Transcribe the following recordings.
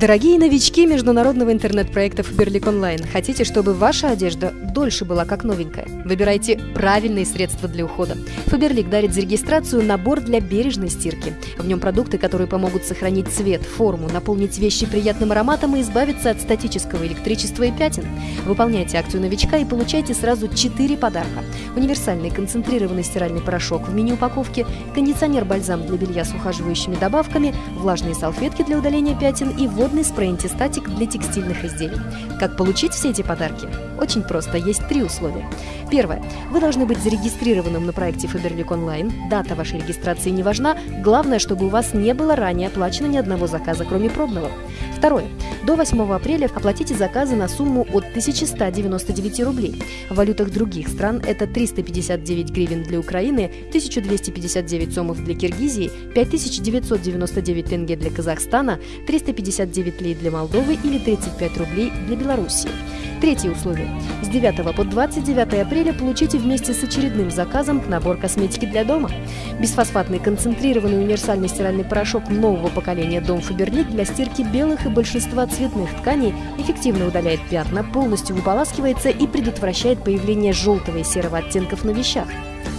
Дорогие новички международного интернет-проекта Фаберлик Онлайн, хотите, чтобы ваша одежда дольше была как новенькая? Выбирайте правильные средства для ухода. Фаберлик дарит за регистрацию набор для бережной стирки. В нем продукты, которые помогут сохранить цвет, форму, наполнить вещи приятным ароматом и избавиться от статического электричества и пятен. Выполняйте акцию новичка и получайте сразу 4 подарка. Универсальный концентрированный стиральный порошок в мини-упаковке, кондиционер-бальзам для белья с ухаживающими добавками, влажные салфетки для удаления пятен и водный спрей-антистатик для текстильных изделий. Как получить все эти подарки? Очень просто, есть три условия. Первое. Вы должны быть зарегистрированным на проекте Faberlic Online. Дата вашей регистрации не важна, главное, чтобы у вас не было ранее оплачено ни одного заказа, кроме пробного. Второе. До 8 апреля оплатите заказы на сумму от 1199 рублей. В валютах других стран это 359 гривен для Украины, 1259 сомов для Киргизии, 5999 тенге для Казахстана, 359 лей для Молдовы или 35 рублей для Белоруссии. Третье условие. С 9 по 29 апреля получите вместе с очередным заказом набор косметики для дома. Бесфосфатный концентрированный универсальный стиральный порошок нового поколения Дом Фаберлик для стирки белых и большинства цветных тканей эффективно удаляет пятна, полностью выполаскивается и предотвращает появление желтого и серого оттенков на вещах.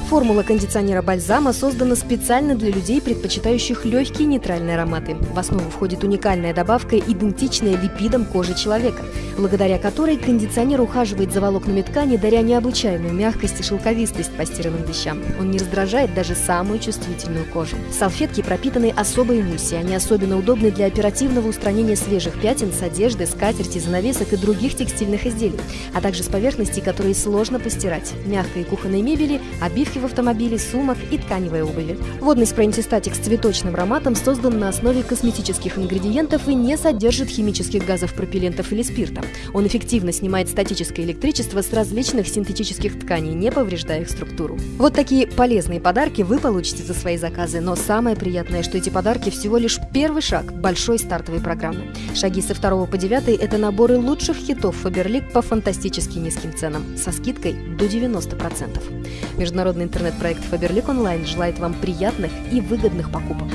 Формула кондиционера бальзама создана специально для людей, предпочитающих легкие нейтральные ароматы. В основу входит уникальная добавка, идентичная липидам кожи человека, благодаря которой кондиционер ухаживает за волокнами ткани, даря необычайную мягкость и шелковистость постиранным вещам. Он не раздражает даже самую чувствительную кожу. Салфетки пропитаны особой эмульсией. Они особенно удобны для оперативного устранения свежих пятен с одежды, скатерти, занавесок и других текстильных изделий, а также с поверхностей, которые сложно постирать. Мягкой кухонной мебели, обивки в автомобиле, сумок и тканевой обуви. Водный спрей-антистатик с цветочным ароматом создан на основе косметических ингредиентов и не содержит химических газов пропеллентов или спирта. Он эффективно снимает статическое электричество с различных синтетических тканей, не повреждая их структуру. Вот такие полезные подарки вы получите за свои заказы, но самое приятное, что эти подарки всего лишь первый шаг большой стартовой программы. Шаги со 2 по 9 – это наборы лучших хитов Фаберлик по фантастически низким ценам, со скидкой до 90%. Международный интернет-проект Faberlic Online желает вам приятных и выгодных покупок.